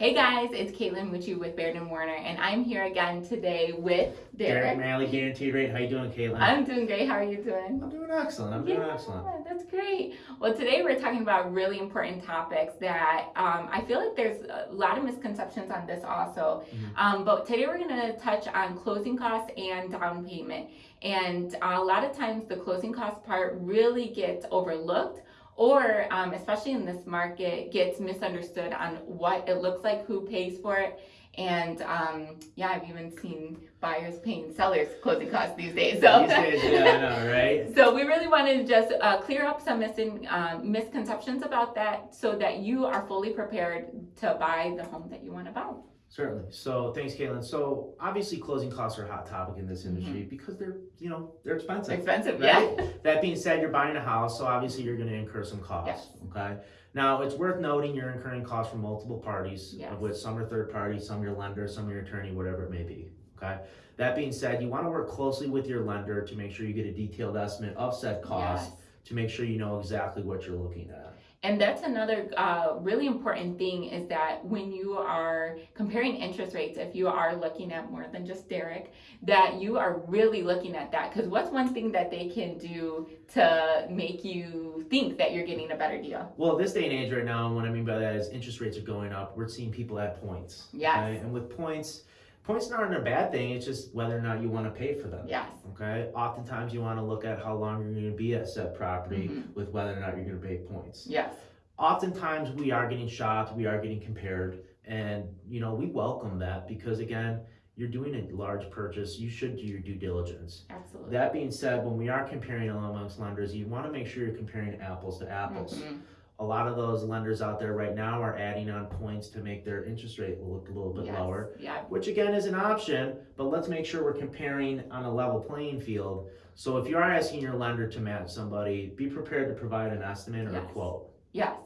Hey guys, it's Caitlin Mucci with Baird and Warren, and I'm here again today with Derek. Derek Malley, Guaranteed Rate. How are you doing, Caitlin? I'm doing great. How are you doing? I'm doing excellent. I'm doing excellent. That's great. Well, today we're talking about really important topics that um, I feel like there's a lot of misconceptions on this also. Mhm. Um, but today we're going to touch on closing costs and down payment. And a lot of times the closing cost part really gets overlooked or um, especially in this market gets misunderstood on what it looks like who pays for it. And um, yeah i've even seen buyers paying sellers closing costs these days so. These days, yeah, I know, right? so we really wanted to just uh, clear up some mis- um, misconceptions about that so that you are fully prepared to buy the home that you want to buy Certainly. So thanks, Caitlin. So obviously, closing costs are a hot topic in this industry Mm-hmm. because they're, you know, they're expensive. expensive Right? yeah That being said, you're buying a house, so obviously you're going to incur some costs. Okay. Now it's worth noting you're incurring costs from multiple parties, Yes. of which some are third parties, some your lender, some your attorney, whatever it may be. Okay. That being said, you want to work closely with your lender to make sure you get a detailed estimate of said costs Yes. to make sure you know exactly what you're looking at. And that's another uh, really important thing is that when you are comparing interest rates, if you are looking at more than just Derek, that you are really looking at that. Because what's one thing that they can do to make you think that you're getting a better deal? Well, this day and age right now, and what I mean by that is interest rates are going up. We're seeing people at points. Yes. And with points, points aren't a bad thing. It's just whether or not you want to pay for them. Yes. Okay. Oftentimes, you want to look at how long you're going to be at said property Mhm. with whether or not you're going to pay points. Yes. Oftentimes, we are getting shopped. We are getting compared, and you know we welcome that because again, you're doing a large purchase. You should do your due diligence. Absolutely. That being said, when we are comparing amongst lenders, you want to make sure you're comparing apples to apples Mhm. A lot of those lenders out there right now are adding on points to make their interest rate look a little bit Yes. lower, Yeah. which again is an option, but let's make sure we're comparing on a level playing field. So if you are asking your lender to match somebody, be prepared to provide an estimate or a Yes. quote. Yes.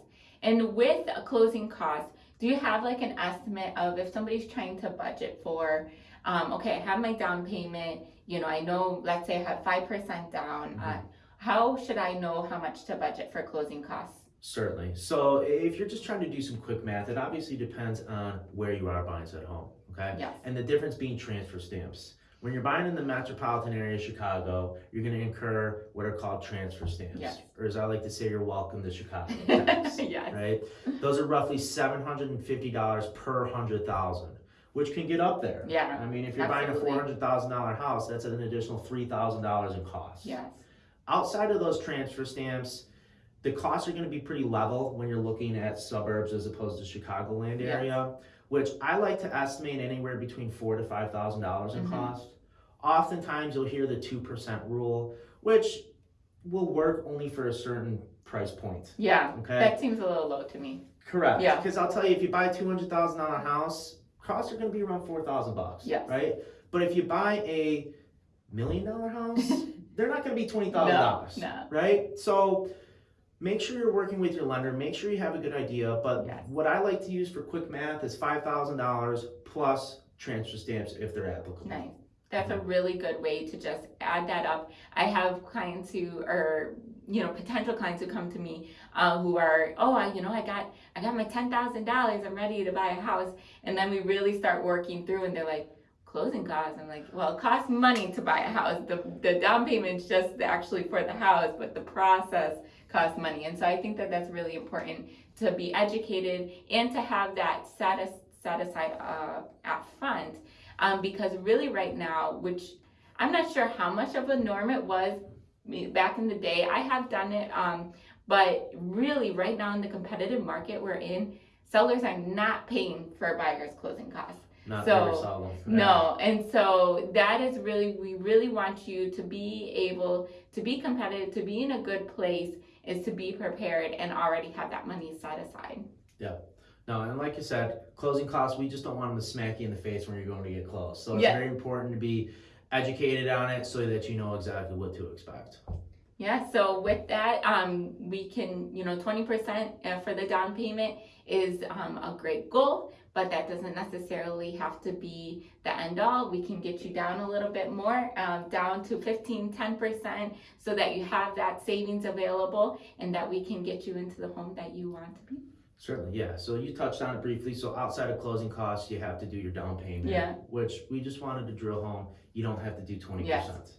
And with a closing cost, do you have like an estimate of if somebody's trying to budget for, um, okay, I have my down payment, you know, I know, let's say I have 5% down. Uh, Mhm. how should I know how much to budget for closing costs? Certainly. So if you're just trying to do some quick math, it obviously depends on where you are buying at home. Okay. Yes. And the difference being transfer stamps. When you're buying in the metropolitan area of Chicago, you're going to incur what are called transfer stamps. Yes. Or as I like to say, you're welcome to Chicago. tax, yes. right? Those are roughly $750 per 100,000, which can get up there. Yeah. I mean, if you're Absolutely. buying a $400,000 house, that's an additional $3,000 in costs. Yes. Outside of those transfer stamps, the costs are going to be pretty level when you're looking at suburbs as opposed to Chicagoland Yes. area, which I like to estimate anywhere between four to five thousand dollars in Mhm. cost. Oftentimes, you'll hear the two percent rule, which will work only for a certain price point. Yeah. Okay, That seems a little low to me. correct. Yeah. Because I'll tell you, if you buy a two hundred thousand dollar house, costs are going to be around four thousand bucks. Yes. Right. But if you buy a million dollar house, they're not going to be twenty thousand dollars No. right? So make sure you're working with your lender. Make sure you have a good idea. But Yes. what I like to use for quick math is five thousand dollars plus transfer stamps if they're applicable. Nice. That's a really good way to just add that up. I have clients who are, you know, potential clients who come to me uh, who are, oh, I, you know, I got, I got my ten thousand dollars. I'm ready to buy a house, and then we really start working through, and they're like, closing costs. I'm like, well, it costs money to buy a house. The the down payment's just actually for the house, but the process costs money. And so I think that that's really important to be educated and to have that set, as, set aside uh, up front um, because really right now, which I'm not sure how much of a norm it was back in the day. I have done it, um, but really right now in the competitive market we're in, sellers are not paying for buyers' closing costs. Not So. No, and so that is really, we really want you to be able to be competitive, to be in a good place, is to be prepared and already have that money set aside. Yeah no, and like you said, closing costs, we just don't want them to smack you in the face when you're going to get close. So it's Yeah. very important to be educated on it so that you know exactly what to expect. Yeah, so with that, um, we can, you know, 20% uh, for the down payment is um, a great goal, but that doesn't necessarily have to be the end all. We can get you down a little bit more, um, down to 15, 10%, so that you have that savings available and that we can get you into the home that you want to be. Certainly, yeah. So you touched on it briefly. So outside of closing costs, you have to do your down payment. Yeah. Which we just wanted to drill home. You don't have to do twenty percent.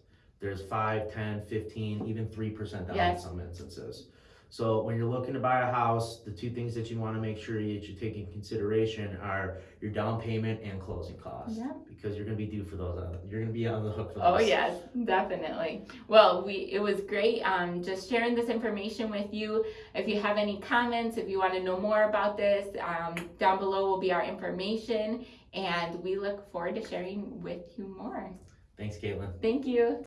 There's five, ten, fifteen, even three percent down in Yes. some instances. So when you're looking to buy a house, the two things that you want to make sure that you take in consideration are your down payment and closing costs. Yeah. Because you're gonna be due for those. You're gonna be on the hook for those. Oh yes, definitely. Well, we it was great um, just sharing this information with you. If you have any comments, if you want to know more about this, um, down below will be our information, and we look forward to sharing with you more. Thanks, Caitlin. Thank you.